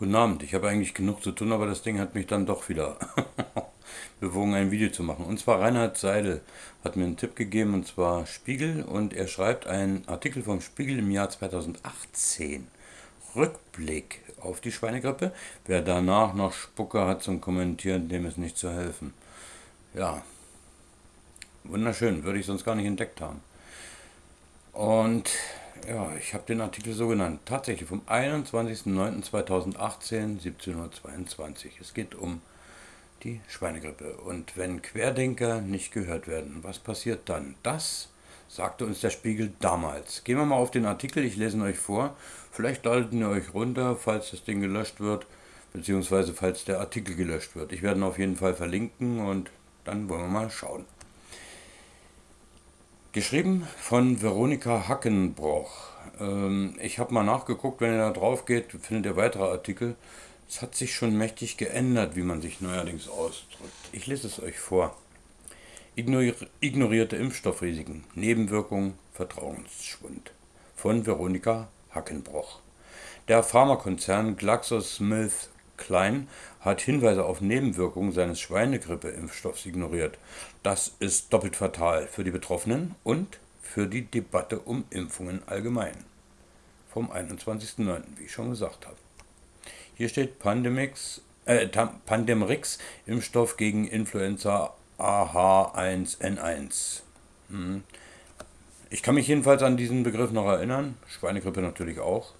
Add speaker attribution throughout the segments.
Speaker 1: Guten Abend, ich habe eigentlich genug zu tun, aber das Ding hat mich dann doch wieder bewogen, ein Video zu machen. Und zwar Reinhard Seidel hat mir einen Tipp gegeben, und zwar Spiegel, und er schreibt einen Artikel vom Spiegel im Jahr 2018. Rückblick auf die Schweinegrippe. Wer danach noch Spucke hat zum Kommentieren, dem ist nicht zu helfen. Ja, wunderschön, würde ich sonst gar nicht entdeckt haben. Und ja, ich habe den Artikel so genannt. Tatsächlich vom 21.09.2018, 17.22 Uhr. Es geht um die Schweinegrippe. Und wenn Querdenker nicht gehört werden, was passiert dann? Das sagte uns der Spiegel damals. Gehen wir mal auf den Artikel, ich lese ihn euch vor. Vielleicht ladet ihr euch runter, falls das Ding gelöscht wird, beziehungsweise falls der Artikel gelöscht wird. Ich werde ihn auf jeden Fall verlinken und dann wollen wir mal schauen. Geschrieben von Veronika Hackenbroch. Ähm, ich habe mal nachgeguckt, wenn ihr da drauf geht, findet ihr weitere Artikel. Es hat sich schon mächtig geändert, wie man sich neuerdings ausdrückt. Ich lese es euch vor. Ignorierte Impfstoffrisiken, Nebenwirkungen, Vertrauensschwund. Von Veronika Hackenbroch. Der Pharmakonzern GlaxoSmithKline Klein hat Hinweise auf Nebenwirkungen seines Schweinegrippe-Impfstoffs ignoriert. Das ist doppelt fatal für die Betroffenen und für die Debatte um Impfungen allgemein. Vom 21.09., wie ich schon gesagt habe. Hier steht Pandemix, äh, Pandemrix, Impfstoff gegen Influenza AH1N1. Hm. Ich kann mich jedenfalls an diesen Begriff noch erinnern, Schweinegrippe natürlich auch.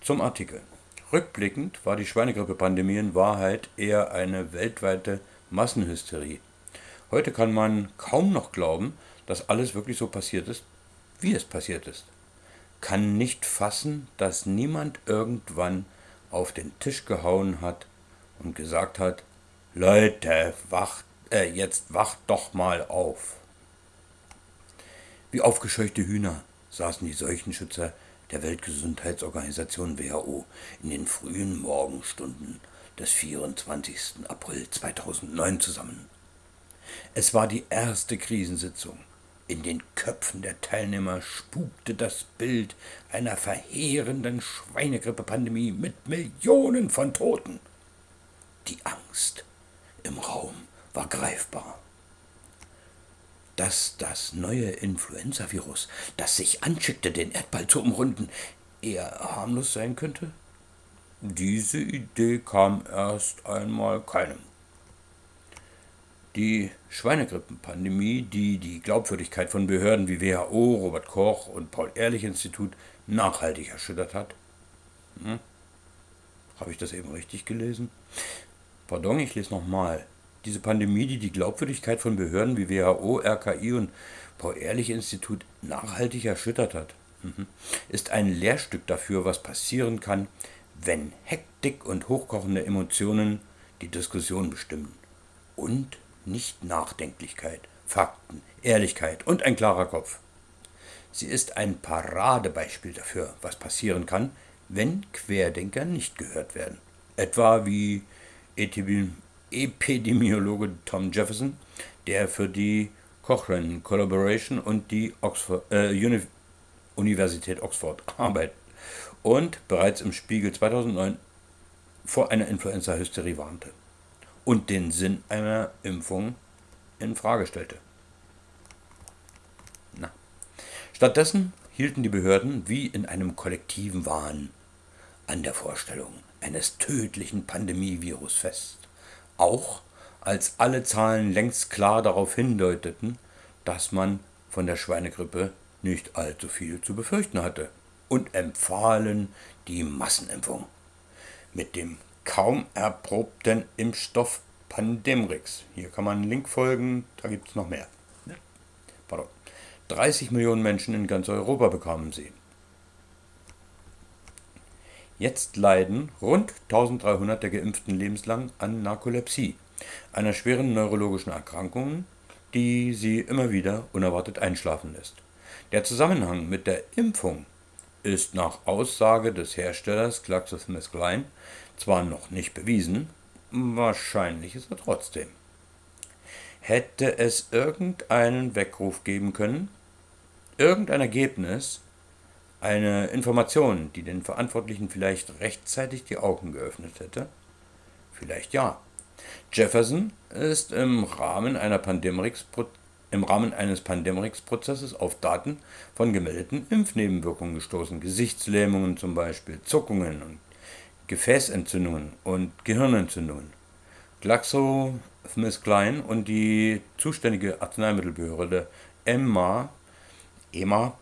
Speaker 1: Zum Artikel. Rückblickend war die Schweinegrippe-Pandemie in Wahrheit eher eine weltweite Massenhysterie. Heute kann man kaum noch glauben, dass alles wirklich so passiert ist, wie es passiert ist. Kann nicht fassen, dass niemand irgendwann auf den Tisch gehauen hat und gesagt hat, Leute, wacht, äh, jetzt wacht doch mal auf. Wie aufgescheuchte Hühner saßen die Seuchenschützer der Weltgesundheitsorganisation WHO in den frühen Morgenstunden des 24. April 2009 zusammen. Es war die erste Krisensitzung. In den Köpfen der Teilnehmer spukte das Bild einer verheerenden Schweinegrippe-Pandemie mit Millionen von Toten. Die Angst im Raum war greifbar dass das neue Influenza-Virus, das sich anschickte, den Erdball zu umrunden, eher harmlos sein könnte? Diese Idee kam erst einmal keinem. Die Schweinegrippenpandemie, die die Glaubwürdigkeit von Behörden wie WHO, Robert Koch und Paul-Ehrlich-Institut nachhaltig erschüttert hat. Hm? Habe ich das eben richtig gelesen? Pardon, ich lese nochmal diese Pandemie, die die Glaubwürdigkeit von Behörden wie WHO, RKI und Paul-Ehrlich-Institut nachhaltig erschüttert hat, mhm. ist ein Lehrstück dafür, was passieren kann, wenn Hektik und hochkochende Emotionen die Diskussion bestimmen. Und nicht Nachdenklichkeit, Fakten, Ehrlichkeit und ein klarer Kopf. Sie ist ein Paradebeispiel dafür, was passieren kann, wenn Querdenker nicht gehört werden. Etwa wie Epidemiologe Tom Jefferson, der für die Cochrane Collaboration und die Oxford, äh, Uni Universität Oxford arbeitet und bereits im Spiegel 2009 vor einer Influenza-Hysterie warnte und den Sinn einer Impfung in Frage stellte. Na. Stattdessen hielten die Behörden wie in einem kollektiven Wahn an der Vorstellung eines tödlichen Pandemievirus fest auch als alle Zahlen längst klar darauf hindeuteten, dass man von der Schweinegrippe nicht allzu viel zu befürchten hatte und empfahlen die Massenimpfung mit dem kaum erprobten Impfstoff Pandemrix. Hier kann man einen Link folgen, da gibt es noch mehr. Pardon. 30 Millionen Menschen in ganz Europa bekamen sie. Jetzt leiden rund 1300 der Geimpften lebenslang an Narkolepsie, einer schweren neurologischen Erkrankung, die sie immer wieder unerwartet einschlafen lässt. Der Zusammenhang mit der Impfung ist nach Aussage des Herstellers GlaxoSmithKline zwar noch nicht bewiesen, wahrscheinlich ist er trotzdem. Hätte es irgendeinen Weckruf geben können, irgendein Ergebnis, Eine Information, die den Verantwortlichen vielleicht rechtzeitig die Augen geöffnet hätte? Vielleicht ja. Jefferson ist im Rahmen, im Rahmen eines Pandemrix-Prozesses auf Daten von gemeldeten Impfnebenwirkungen gestoßen. Gesichtslähmungen zum Beispiel, Zuckungen und Gefäßentzündungen und Gehirnentzündungen. GlaxoSmithKline und die zuständige Arzneimittelbehörde EMA, EMA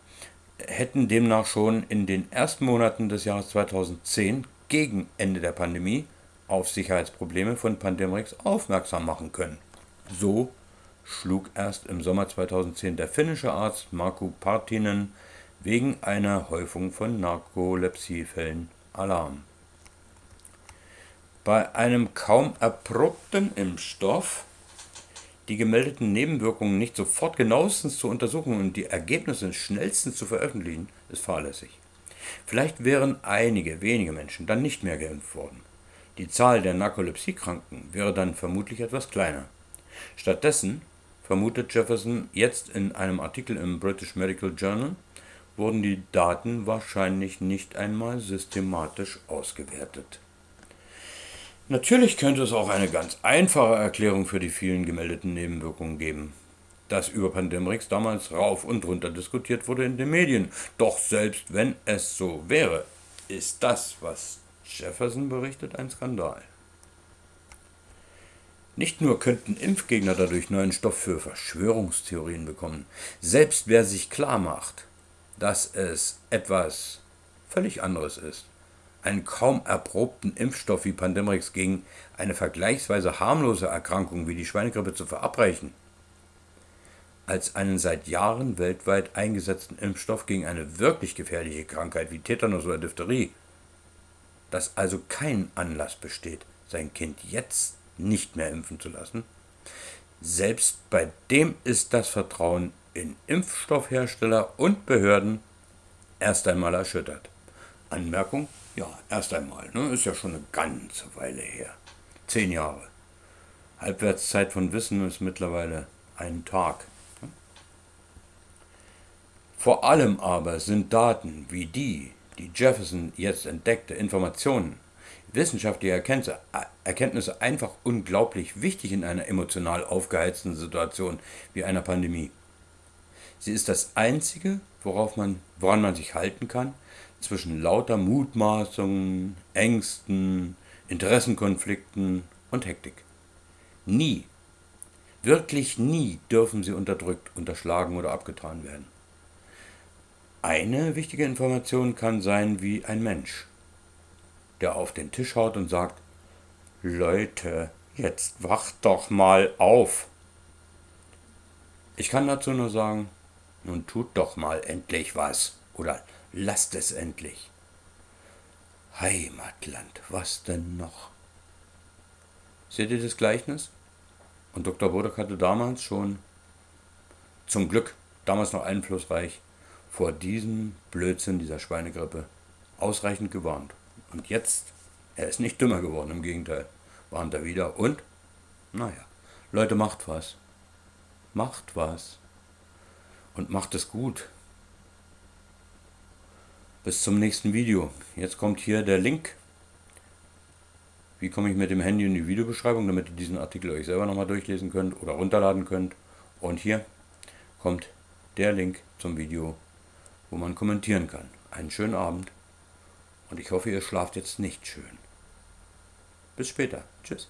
Speaker 1: hätten demnach schon in den ersten Monaten des Jahres 2010 gegen Ende der Pandemie auf Sicherheitsprobleme von Pandemrix aufmerksam machen können. So schlug erst im Sommer 2010 der finnische Arzt Markku Partinen wegen einer Häufung von Narkolepsiefällen Alarm. Bei einem kaum erprobten Impfstoff die gemeldeten Nebenwirkungen nicht sofort genauestens zu untersuchen und die Ergebnisse schnellstens zu veröffentlichen, ist fahrlässig. Vielleicht wären einige wenige Menschen dann nicht mehr geimpft worden. Die Zahl der Narkolepsiekranken wäre dann vermutlich etwas kleiner. Stattdessen, vermutet Jefferson jetzt in einem Artikel im British Medical Journal, wurden die Daten wahrscheinlich nicht einmal systematisch ausgewertet. Natürlich könnte es auch eine ganz einfache Erklärung für die vielen gemeldeten Nebenwirkungen geben. Dass über Pandemrix damals rauf und runter diskutiert wurde in den Medien. Doch selbst wenn es so wäre, ist das, was Jefferson berichtet, ein Skandal. Nicht nur könnten Impfgegner dadurch neuen Stoff für Verschwörungstheorien bekommen, selbst wer sich klar macht, dass es etwas völlig anderes ist, einen kaum erprobten Impfstoff wie Pandemrix gegen eine vergleichsweise harmlose Erkrankung wie die Schweinegrippe zu verabreichen, als einen seit Jahren weltweit eingesetzten Impfstoff gegen eine wirklich gefährliche Krankheit wie Tetanus oder Diphtherie. Dass also kein Anlass besteht, sein Kind jetzt nicht mehr impfen zu lassen, selbst bei dem ist das Vertrauen in Impfstoffhersteller und Behörden erst einmal erschüttert. Anmerkung? Ja, erst einmal, ne? ist ja schon eine ganze Weile her. Zehn Jahre. Halbwertszeit von Wissen ist mittlerweile ein Tag. Vor allem aber sind Daten wie die, die Jefferson jetzt entdeckte, Informationen, wissenschaftliche Erkenntnisse, Erkenntnisse einfach unglaublich wichtig in einer emotional aufgeheizten Situation wie einer Pandemie. Sie ist das Einzige, worauf man, woran man sich halten kann, zwischen lauter Mutmaßungen, Ängsten, Interessenkonflikten und Hektik. Nie, wirklich nie dürfen sie unterdrückt, unterschlagen oder abgetan werden. Eine wichtige Information kann sein wie ein Mensch, der auf den Tisch haut und sagt, Leute, jetzt wacht doch mal auf. Ich kann dazu nur sagen, nun tut doch mal endlich was oder lasst es endlich. Heimatland, was denn noch? Seht ihr das Gleichnis? Und Dr. Bodak hatte damals schon, zum Glück, damals noch einflussreich, vor diesem Blödsinn dieser Schweinegrippe ausreichend gewarnt. Und jetzt, er ist nicht dümmer geworden, im Gegenteil, warnt er wieder. Und, naja, Leute, macht was. Macht was. Und macht es gut. Bis zum nächsten Video. Jetzt kommt hier der Link. Wie komme ich mit dem Handy in die Videobeschreibung, damit ihr diesen Artikel euch selber nochmal durchlesen könnt oder runterladen könnt. Und hier kommt der Link zum Video wo man kommentieren kann. Einen schönen Abend und ich hoffe, ihr schlaft jetzt nicht schön. Bis später. Tschüss.